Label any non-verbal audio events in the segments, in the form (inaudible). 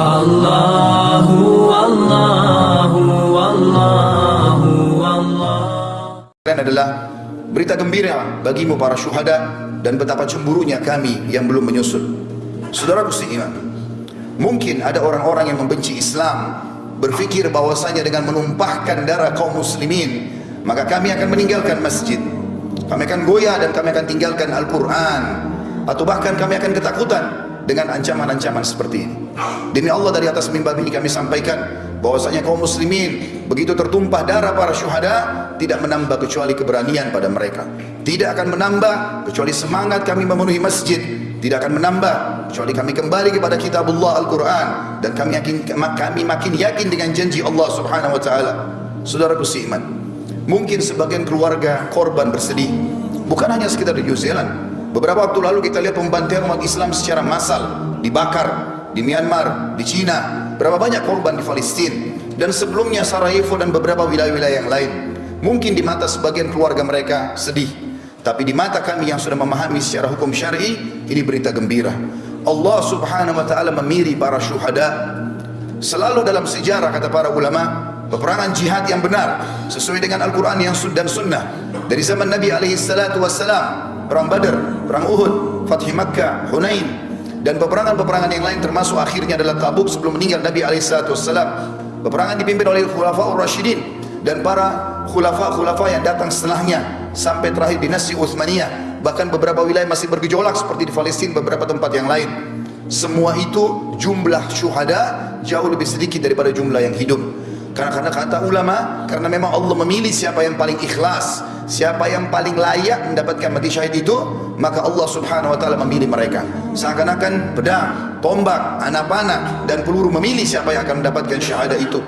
Allahu Allahu Allahu Allah adalah berita gembira bagimu para syuhada dan betapa cemburunya kami yang belum menyusul. Saudaraku seiman, mungkin ada orang-orang yang membenci Islam berfikir bahwasanya dengan menumpahkan darah kaum muslimin maka kami akan meninggalkan masjid. Kami akan goyah dan kami akan tinggalkan Al-Quran atau bahkan kami akan ketakutan dengan ancaman-ancaman seperti ini. Demi Allah dari atas mimbar ini kami sampaikan bahwasanya kaum muslimin begitu tertumpah darah para syuhada tidak menambah kecuali keberanian pada mereka. Tidak akan menambah kecuali semangat kami memenuhi masjid. Tidak akan menambah kecuali kami kembali kepada kitabullah Al-Quran dan kami yakin kami makin yakin dengan janji Allah Subhanahu wa taala. Saudaraku seiman, mungkin sebagian keluarga korban bersedih bukan hanya sekitar di New Zealand Beberapa waktu lalu kita lihat pembantaian umat Islam secara massal dibakar di Myanmar, di China, berapa banyak korban di Palestin dan sebelumnya Sarajevo dan beberapa wilayah-wilayah yang lain. Mungkin di mata sebagian keluarga mereka sedih, tapi di mata kami yang sudah memahami secara hukum syar'i ini berita gembira. Allah Subhanahu wa taala memiri para syuhada. Selalu dalam sejarah kata para ulama, peperangan jihad yang benar sesuai dengan Al-Qur'an yang dan sunnah dari zaman Nabi alaihi salatu wassalam perang Badar, perang Uhud, Fathi Makkah, Hunain dan peperangan-peperangan yang lain termasuk akhirnya adalah Tabuk sebelum meninggal Nabi alaihissalatu wassalam. Peperangan dipimpin oleh Khulafaur Rashidin dan para khulafa-khulafa yang datang setelahnya sampai terakhir dinasti Uthmaniyah. Bahkan beberapa wilayah masih bergejolak seperti di Palestin beberapa tempat yang lain. Semua itu jumlah syuhada jauh lebih sedikit daripada jumlah yang hidup. Karena karena kata ulama karena memang Allah memilih siapa yang paling ikhlas siapa yang paling layak mendapatkan mati syahid itu maka Allah subhanahu wa ta'ala memilih mereka. Seakan-akan pedang, tombak, anak panah dan peluru memilih siapa yang akan mendapatkan syahadah itu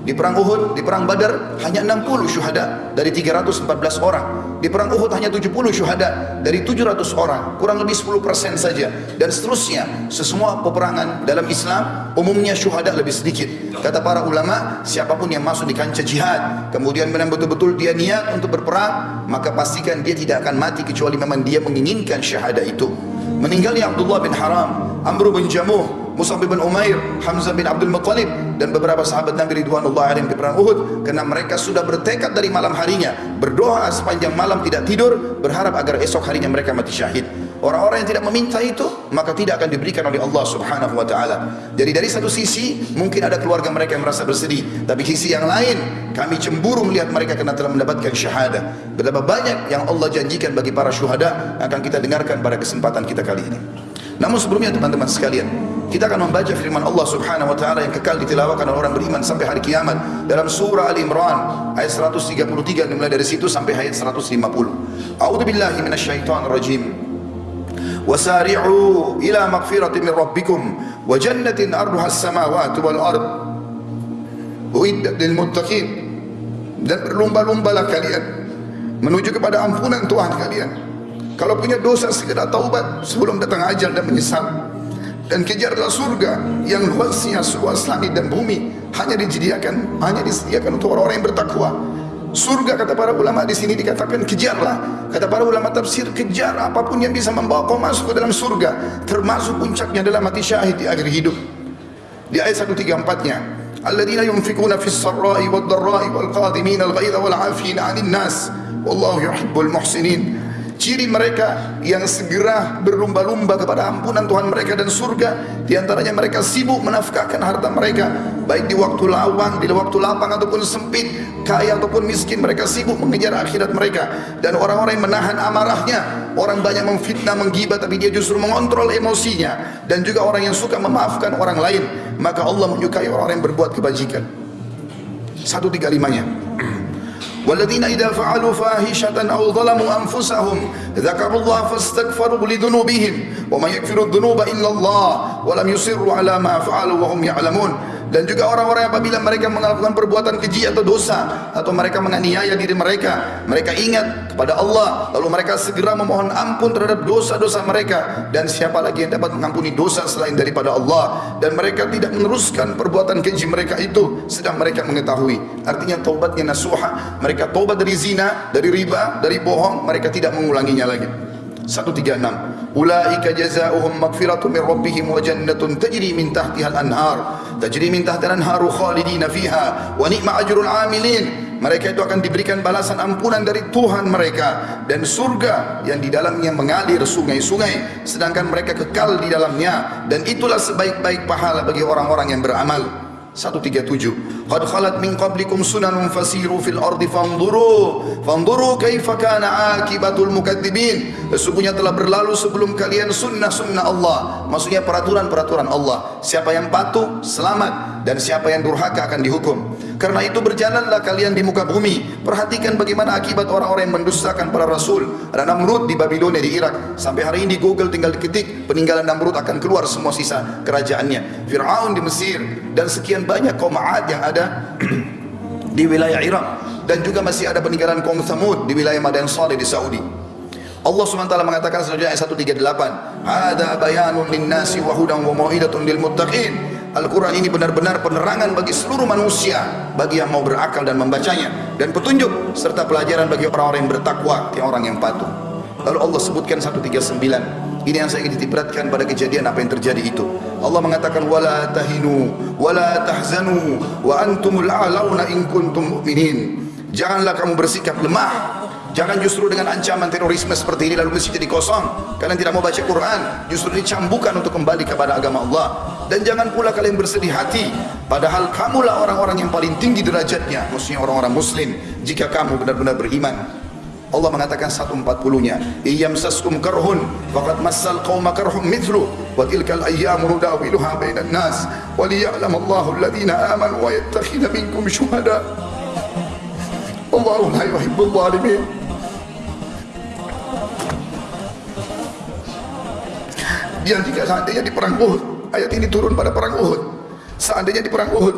di perang Uhud, di perang Badar hanya 60 syuhada dari 314 orang. Di perang Uhud hanya 70 syuhada dari 700 orang, kurang lebih 10% saja dan seterusnya. Sesemua peperangan dalam Islam umumnya syuhada lebih sedikit. Kata para ulama, siapapun yang masuk di kancah jihad, kemudian memang betul-betul dia niat untuk berperang, maka pastikan dia tidak akan mati kecuali memang dia menginginkan syahada itu. Meninggalnya Abdullah bin Haram, Amr bin Jamuh, Musab bin Umair, Hamzah bin Abdul Muttalib dan beberapa sahabat Nabi Ridwanullah alaihim di perang Uhud karena mereka sudah bertekad dari malam harinya berdoa sepanjang malam tidak tidur berharap agar esok harinya mereka mati syahid. Orang-orang yang tidak meminta itu maka tidak akan diberikan oleh Allah Subhanahu wa taala. Jadi dari satu sisi mungkin ada keluarga mereka yang merasa bersedih, tapi sisi yang lain kami cemburu melihat mereka karena telah mendapatkan syahadah. Betapa banyak yang Allah janjikan bagi para syuhada akan kita dengarkan pada kesempatan kita kali ini. Namun sebelumnya teman-teman sekalian, kita akan membaca firman Allah Subhanahu wa taala yang kekal ditilawahkan oleh orang beriman sampai hari kiamat dalam surah Ali Imran ayat 133 dimulai dari situ sampai ayat 150. A'udzu billahi minasyaitonir rajim. Wasari'u ila maghfiratin min rabbikum wa jannatin arduha as-samawati wal ard. Uiddat lil muttaqin. Dan berlomba-lombalah kalian menuju kepada ampunan Tuhan kalian. Kalau punya dosa segera taubat sebelum datang ajal dan menyesal dan kejarlah surga yang luasnya seluas langit dan bumi hanya disediakan hanya disediakan untuk orang-orang yang bertakwa. Surga kata para ulama di sini dikatakan kejarlah. Kata para ulama tafsir kejar apapun yang bisa membawa kau masuk ke dalam surga termasuk puncaknya adalah mati syahid di akhir hidup. Di ayat 134-nya Alladzina yunfikuna fis sarra'i wad dharra'i wal qadimin al ghaidha wal 'afina 'anil nas wallahu yuhibbul muhsinin ciri mereka yang segera berlumba-lumba kepada ampunan Tuhan mereka dan surga. Di antaranya mereka sibuk menafkahkan harta mereka baik di waktu lawang, di waktu lapang ataupun sempit kaya ataupun miskin. Mereka sibuk mengejar akhirat mereka. Dan orang-orang yang menahan amarahnya orang banyak memfitnah, menggibah tapi dia justru mengontrol emosinya. Dan juga orang yang suka memaafkan orang lain maka Allah menyukai orang-orang yang berbuat kebajikan. Satu tiga limanya والذين إذا فعلوا فاحشة أو ظلموا أنفسهم ذكروا الله فاستغفروا لذنوبهم وما يغفر الذنوب إلا الله ولم يصروا على ما فعلوا وهم يعلمون. Dan juga orang-orang apabila mereka melakukan perbuatan keji atau dosa atau mereka menganiaya diri mereka mereka ingat kepada Allah lalu mereka segera memohon ampun terhadap dosa-dosa mereka. Dan siapa lagi yang dapat mengampuni dosa selain daripada Allah? Dan mereka tidak meneruskan perbuatan keji mereka itu sedang mereka mengetahui. Artinya taubatnya nasuha. Mereka taubat dari zina dari riba dari bohong mereka tidak mengulanginya lagi. 136 Ulaika jazaohum maghfiratun min rabbihim wa jannatun tajri min tahtiha al-anhar. Tajri min tahtiha al-anharu khalidina fiha wa ni'ma ajrul 'amilin. Mereka itu akan diberikan balasan ampunan dari Tuhan mereka dan surga yang di dalamnya mengalir sungai-sungai sedangkan mereka kekal di dalamnya dan itulah sebaik-baik pahala bagi orang-orang yang beramal. 137 Qad khalat min qablikum sunanun fasiru fil ardi fanzuru fanzuru kaifa kana akibatul mukadzibin sesungguhnya telah berlalu sebelum kalian sunnah-sunnah Allah. Maksudnya peraturan-peraturan Allah. Siapa yang patuh selamat. Dan siapa yang durhaka akan dihukum karena itu berjalanlah kalian di muka bumi. Perhatikan bagaimana akibat orang-orang yang mendustakan para rasul. Ada Namrud di Babilonia di Irak. Sampai hari ini Google tinggal diketik peninggalan Namrud akan keluar semua sisa kerajaannya. Fir'aun di Mesir dan sekian banyak kaum Ad yang ada (clears throat) di wilayah Irak. Dan juga masih ada peninggalan kaum Thamud di wilayah Madan Saleh di Saudi. Allah SWT mengatakan selanjutnya ayat 138 Ada bayanun linnasi wa hudan wa mau'idatun lil muttaqin Al-Quran ini benar-benar penerangan bagi seluruh manusia bagi yang mau berakal dan membacanya dan petunjuk serta pelajaran bagi orang-orang yang bertakwa yang orang yang patuh. Lalu Allah sebutkan 139 ini yang saya ingin ditiberatkan pada kejadian apa yang terjadi itu. Allah mengatakan wala tahinu wala tahzanu wa antumul a'launa in kuntum mu'minin. Janganlah kamu bersikap lemah Jangan justru dengan ancaman terorisme seperti ini lalu masjid jadi kosong. Kalian tidak mau baca Quran, justru dicambukan untuk kembali kepada agama Allah. Dan jangan pula kalian bersedih hati, padahal kamulah orang-orang yang paling tinggi derajatnya, maksudnya orang-orang muslim, jika kamu benar-benar beriman. Allah mengatakan 140-nya, "Iyam saskum karhun, faqad massal qauma karhum mithlu, wa tilkal ayyamu nudawiluha bainan nas, wa liya'lam Allahu alladhina amanu wa yattakhidha minkum syuhada." Allahu la yuhibbul zalimin. Yang jika seandainya di perang Uhud. Ayat ini turun pada perang Uhud. Seandainya di perang Uhud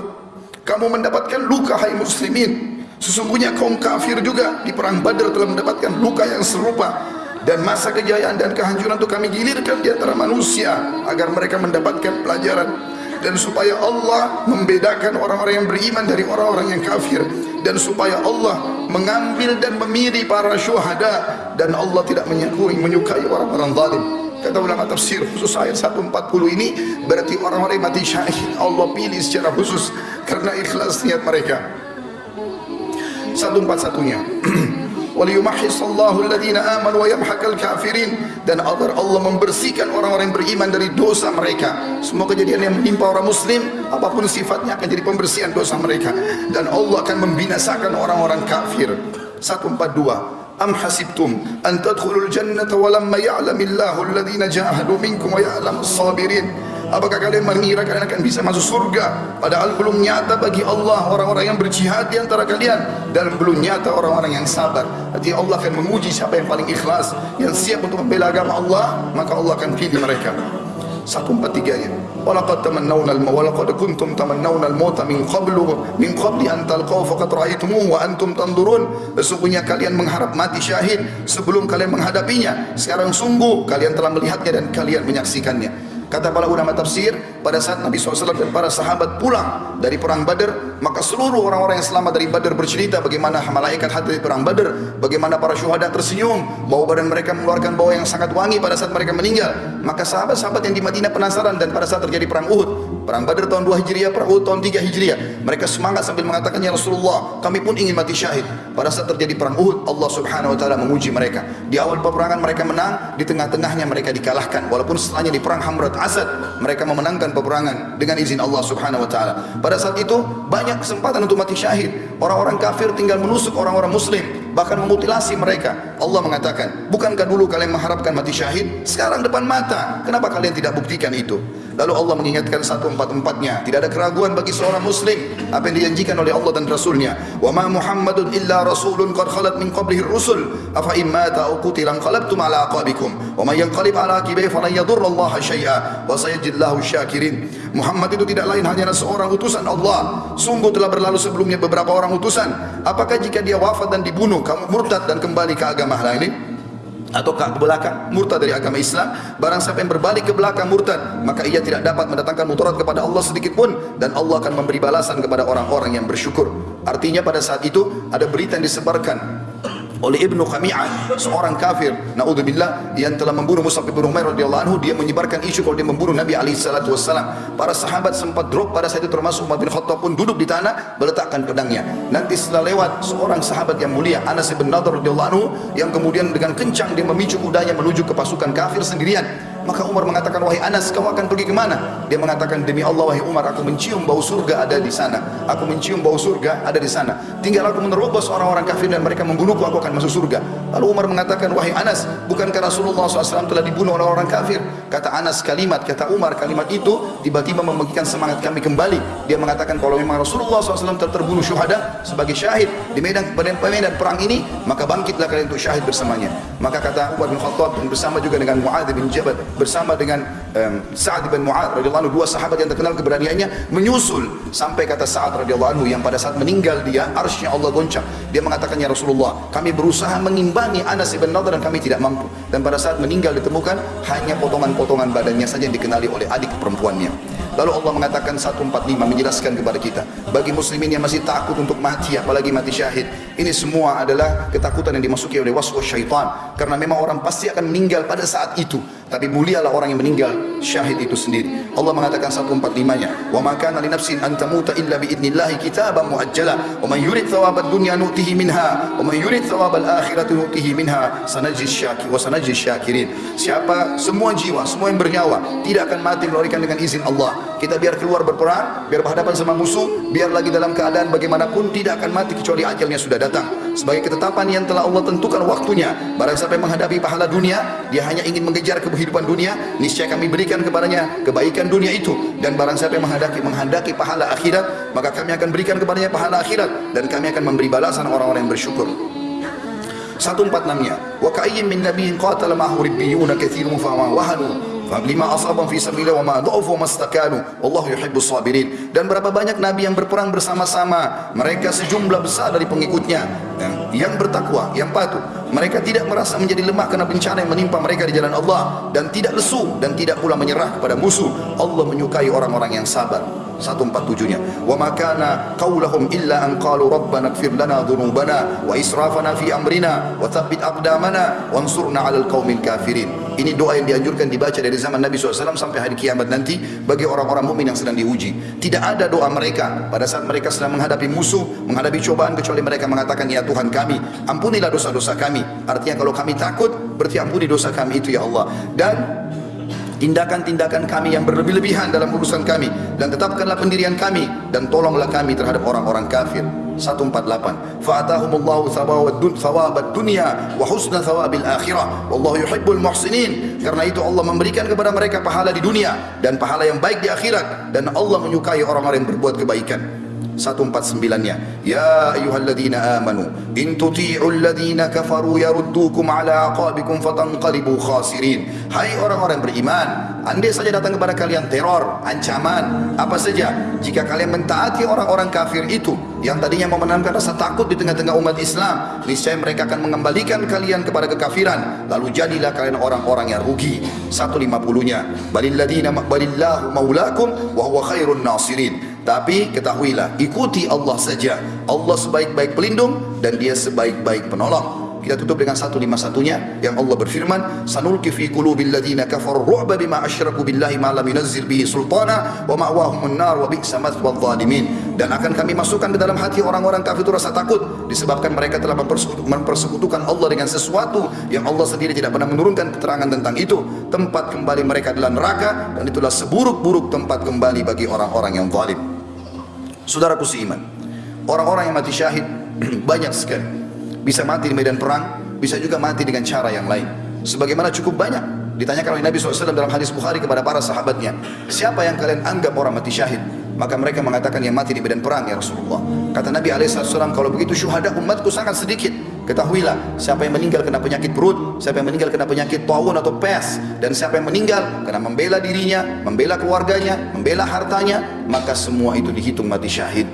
kamu mendapatkan luka hai muslimin. Sesungguhnya kaum kafir juga di perang Badar telah mendapatkan luka yang serupa. Dan masa kejayaan dan kehancuran itu kami gilirkan di antara manusia agar mereka mendapatkan pelajaran. Dan supaya Allah membedakan orang-orang yang beriman dari orang-orang yang kafir. Dan supaya Allah mengambil dan memilih para syuhada. Dan Allah tidak menyukai menyukai orang-orang zalim kata ulama tafsir khusus ayat 140 ini berarti orang-orang mati syahid Allah pilih secara khusus karena ikhlas niat mereka. 141-nya (clears throat) waliyumahhisallahu alladhina amanu wa yamhaqal kafirin. Dan agar Allah membersihkan orang-orang yang beriman dari dosa mereka. Semua kejadian yang menimpa orang muslim apapun sifatnya akan jadi pembersihan dosa mereka. Dan Allah akan membinasakan orang-orang kafir. 142 hasibtum an tadkhulul jannata wa lamma ya'lamillahu alladhina jahadu minkum wa ya'lamus sabirin. Apakah kalian mengira kalian akan bisa masuk surga? Padahal belum nyata bagi Allah orang-orang yang berjihad di antara kalian. Dan belum nyata orang-orang yang sabar. Jadi Allah akan menguji siapa yang paling ikhlas yang siap untuk membela agama Allah maka Allah akan pilih mereka 143 nya walaqad tamannawna al-maut walaqad kuntum tamannawna al-maut min qablu min qabli an talqaw faqad ra'aytumuhu wa antum tanzurun sesungguhnya kalian mengharap mati syahid sebelum kalian menghadapinya. Sekarang sungguh kalian telah melihatnya dan kalian menyaksikannya. Kata para ulama tafsir, pada saat Nabi SAW dan para sahabat pulang dari perang Badar, maka seluruh orang-orang yang selamat dari Badar bercerita bagaimana malaikat hadir di perang Badar, bagaimana para syuhada tersenyum, bau badan mereka mengeluarkan bau yang sangat wangi pada saat mereka meninggal. Maka sahabat-sahabat yang di Madinah penasaran dan pada saat terjadi perang Uhud, perang Badar tahun 2 Hijriah, perang Uhud tahun 3 Hijriah, mereka semangat sambil mengatakan ya Rasulullah, kami pun ingin mati syahid. Pada saat terjadi perang Uhud, Allah Subhanahu wa taala menguji mereka. Di awal peperangan mereka menang, di tengah-tengahnya mereka dikalahkan. Walaupun setelahnya di perang Hamrat Asad mereka memenangkan peperangan dengan izin Allah Subhanahu wa taala. Pada saat itu banyak kesempatan untuk mati syahid. Orang-orang kafir tinggal menusuk orang-orang muslim bahkan memutilasi mereka. Allah mengatakan, "Bukankah dulu kalian mengharapkan mati syahid? Sekarang depan mata. Kenapa kalian tidak buktikan itu?" Lalu Allah mengingatkan satu empat empatnya. Tidak ada keraguan bagi seorang Muslim apa yang dijanjikan oleh Allah dan Rasulnya. Wa ma Muhammadun illa Rasulun qad khalat min qablihi rusul. Afa imma ta'uqutilan qalabtum ala aqabikum. Wa man yanqalib ala aqibihi falan yadurra Allah syai'a. Wa sayajillahu syakirin. Muhammad itu tidak lain hanya seorang utusan Allah. Sungguh telah berlalu sebelumnya beberapa orang utusan. Apakah jika dia wafat dan dibunuh, kamu murtad dan kembali ke agama lain? Atau ke belakang murtad dari agama Islam. Barang siapa yang berbalik ke belakang murtad maka ia tidak dapat mendatangkan mudarat kepada Allah sedikit pun. Dan Allah akan memberi balasan kepada orang-orang yang bersyukur. Artinya pada saat itu ada berita yang disebarkan oleh Ibnu Khami'ah seorang kafir naudzubillah yang telah membunuh Mus'ab bin Umair radhiyallahu anhu dia menyebarkan isu kalau dia membunuh Nabi alaihi salatu wasallam para sahabat sempat drop pada saat itu termasuk Umar bin Khattab pun duduk di tanah meletakkan pedangnya. Nanti setelah lewat seorang sahabat yang mulia Anas bin Nadhr radhiyallahu anhu yang kemudian dengan kencang dia memicu kudanya menuju ke pasukan kafir sendirian Maka Umar mengatakan, wahai Anas, kau akan pergi ke mana? Dia mengatakan, demi Allah, wahai Umar, aku mencium bau surga ada di sana. Aku mencium bau surga ada di sana. Tinggal aku menerobos orang-orang kafir dan mereka membunuhku, aku akan masuk surga. Lalu Umar mengatakan, wahai Anas, bukankah Rasulullah SAW telah dibunuh oleh orang kafir? Kata Anas kalimat, kata Umar kalimat itu tiba-tiba membangkitkan semangat kami kembali. Dia mengatakan, kalau memang Rasulullah SAW telah terbunuh syuhada sebagai syahid di medan medan, medan perang ini, maka bangkitlah kalian untuk syahid bersamanya. Maka kata Umar bin Khattab bersama juga dengan Mu'adz bin Jabal bersama dengan um, Sa'ad bin Mu'ad radhiyallahu dua sahabat yang terkenal keberaniannya menyusul sampai kata Sa'ad radhiyallahu yang pada saat meninggal dia arsy Allah goncang. Dia mengatakan ya Rasulullah kami berusaha mengimbangi Anas bin Nadhr dan kami tidak mampu. Dan pada saat meninggal ditemukan hanya potongan-potongan badannya saja yang dikenali oleh adik perempuannya. Lalu Allah mengatakan 145 menjelaskan kepada kita bagi muslimin yang masih takut untuk mati apalagi mati syahid ini semua adalah ketakutan yang dimasuki oleh waswas syaitan. Karena memang orang pasti akan meninggal pada saat itu. Tapi mulialah orang yang meninggal syahid itu sendiri. Allah mengatakan 145-nya wa ma kana li nafsin an tamuta illa bi idnillahi kitaban muajjala. Wa man yurid thawabad dunya nu'tihi minha. Wa man yurid thawabal akhirati nu'tihi minha. Sanajzi syakir wa sanajzi syakirin. Siapa semua jiwa semua yang bernyawa tidak akan mati melainkan dengan izin Allah. Kita biar keluar berperang biar berhadapan sama musuh biar lagi dalam keadaan bagaimanapun tidak akan mati kecuali ajalnya sudah datang. Sebagai ketetapan yang telah Allah tentukan waktunya. Barang siapa yang menghadapi pahala dunia dia hanya ingin mengejar kehidupan dunia niscaya kami berikan kepadanya kebaikan dunia itu. Dan barang siapa yang menghendaki menghendaki pahala akhirat maka kami akan berikan kepadanya pahala akhirat. Dan kami akan memberi balasan orang-orang yang bersyukur. 146-nya wa ka'ayyin min nabiyyin qatala ma'ahu ribbiyuna katsirun fa ma wahanu lima asabam fi sabilillah wa ma dha'fu mastakanu. Wallahu yuhibbus sabirin. Dan berapa banyak nabi yang berperang bersama-sama. Mereka sejumlah besar dari pengikutnya. Yang bertakwa yang patuh. Mereka tidak merasa menjadi lemah karena bencana yang menimpa mereka di jalan Allah. Dan tidak lesu dan tidak pula menyerah kepada musuh. Allah menyukai orang-orang yang sabar. 147-nya wa makana qaulahum illa an qalu rabbana ighfir lana dhunubana wa israfana fi amrina wa thabbit aqdamana wansurna 'alal qaumil kafirin ini doa yang dianjurkan dibaca dari zaman Nabi SAW sampai hari kiamat nanti bagi orang-orang mukmin yang sedang diuji. Tidak ada doa mereka. Pada saat mereka sedang menghadapi musuh menghadapi cobaan kecuali mereka mengatakan ya Tuhan kami ampunilah dosa-dosa kami. Artinya kalau kami takut berarti ampuni dosa kami itu ya Allah. Dan tindakan-tindakan kami yang berlebih-lebihan dalam urusan kami. Dan tetapkanlah pendirian kami dan tolonglah kami terhadap orang-orang kafir 148 fa'atahumullahu thawabad thawabad dunya wa husna thawabil akhirah wallahu yuhibbul muhsinin. Karena itu Allah memberikan kepada mereka pahala di dunia dan pahala yang baik di akhirat dan Allah menyukai orang-orang yang berbuat kebaikan 149-nya Ya. Ayuhalladzina amanu In tuti'u alladzina kafaru yaruddukum ala aqabikum fatanqalibu khasirin. Hai orang-orang beriman Andai saja datang kepada kalian teror, ancaman, apa saja Jika kalian mentaati orang-orang kafir itu Yang tadinya mau menanamkan rasa takut di tengah-tengah umat Islam Niscaya mereka akan mengembalikan kalian kepada kekafiran Lalu jadilah kalian orang-orang yang rugi. 150-nya Balilladina balillahu maulakum wa huwa khairun nasirin tapi ketahuilah, ikuti Allah saja. Allah sebaik-baik pelindung dan dia sebaik-baik penolong. Kita tutup dengan satu lima satunya yang Allah berfirman, "Sanulki fi qulubil ladzina kafaru ru'ba bima asyraku billahi ma lam yunzil bihi sultana wa ma'wahumun nar wa bi'sa mathwal zalimin." Dan akan kami masukkan ke dalam hati orang-orang kafir itu rasa takut disebabkan mereka telah mempersekutukan Allah dengan sesuatu yang Allah sendiri tidak pernah menurunkan keterangan tentang itu. Tempat kembali mereka adalah neraka dan itulah seburuk-buruk tempat kembali bagi orang-orang yang zalim. Saudaraku seiman, orang-orang yang mati syahid (clears throat) banyak sekali. Bisa mati di medan perang, bisa juga mati dengan cara yang lain. Sebagaimana cukup banyak ditanyakan oleh Nabi SAW dalam hadis Bukhari kepada para sahabatnya, siapa yang kalian anggap orang mati syahid? Maka mereka mengatakan yang mati di medan perang ya Rasulullah. Kata Nabi SAW, kalau begitu syuhada umatku sangat sedikit. Ketahuilah, siapa yang meninggal kena penyakit perut, siapa yang meninggal kena penyakit taun atau pes, dan siapa yang meninggal kena membela dirinya, membela keluarganya, membela hartanya, maka semua itu dihitung mati syahid.